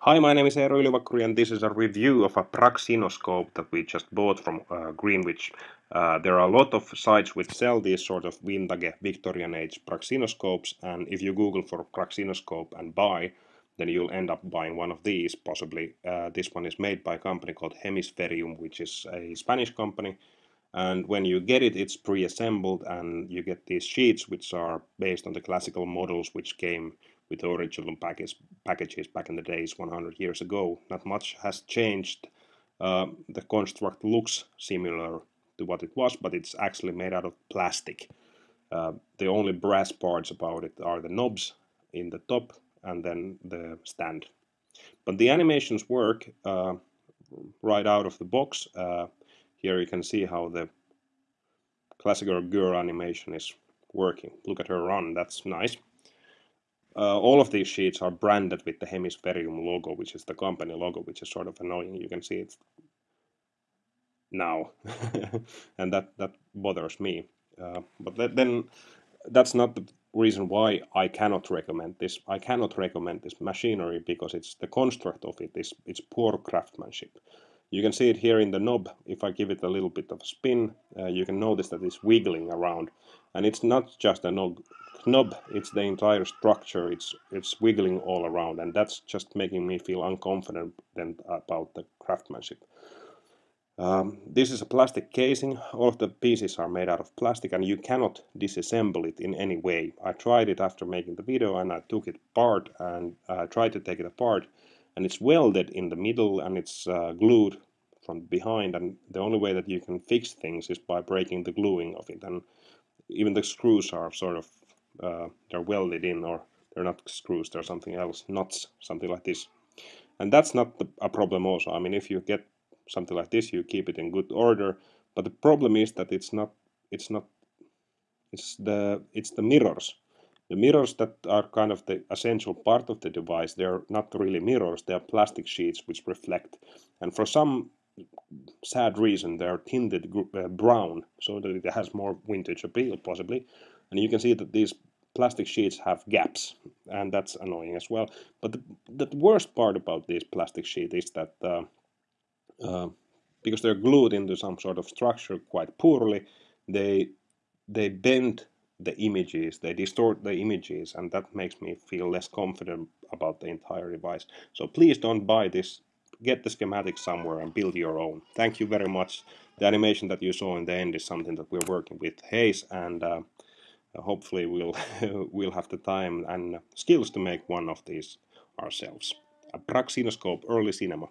Hi, my name is Eero Ylivakkuri and this is a review of a praxinoscope that we just bought from uh, Greenwich. Uh, there are a lot of sites which sell these sort of vintage Victorian age praxinoscopes and if you google for praxinoscope and buy then you'll end up buying one of these possibly. Uh, this one is made by a company called Hemisferium which is a Spanish company and when you get it it's pre-assembled and you get these sheets which are based on the classical models which came with the original package, packages back in the days 100 years ago. Not much has changed. Uh, the construct looks similar to what it was, but it's actually made out of plastic. Uh, the only brass parts about it are the knobs in the top and then the stand. But the animations work uh, right out of the box. Uh, here you can see how the classical girl animation is working. Look at her run, that's nice. Uh, all of these sheets are branded with the Hemisferium logo, which is the company logo, which is sort of annoying. You can see it now, and that that bothers me. Uh, but then that's not the reason why I cannot recommend this. I cannot recommend this machinery because it's the construct of it is it's poor craftsmanship. You can see it here in the knob. If I give it a little bit of a spin, uh, you can notice that it's wiggling around. And it's not just a knob, knob, it's the entire structure. It's, it's wiggling all around. And that's just making me feel unconfident about the craftsmanship. Um, this is a plastic casing. All of the pieces are made out of plastic and you cannot disassemble it in any way. I tried it after making the video and I took it apart and uh, tried to take it apart and it's welded in the middle and it's uh, glued from behind and the only way that you can fix things is by breaking the gluing of it and even the screws are sort of uh, they're welded in or they're not screws they're something else nuts something like this and that's not the, a problem also I mean if you get something like this you keep it in good order but the problem is that it's not it's not it's the it's the mirrors the mirrors that are kind of the essential part of the device, they're not really mirrors, they're plastic sheets which reflect. And for some sad reason, they're tinted uh, brown so that it has more vintage appeal, possibly. And you can see that these plastic sheets have gaps, and that's annoying as well. But the, the worst part about these plastic sheets is that uh, uh, because they're glued into some sort of structure quite poorly, they they bend the images, they distort the images, and that makes me feel less confident about the entire device. So please don't buy this. Get the schematic somewhere and build your own. Thank you very much. The animation that you saw in the end is something that we're working with Hayes, and uh, hopefully we'll we'll have the time and skills to make one of these ourselves. A Praxinoscope Early Cinema.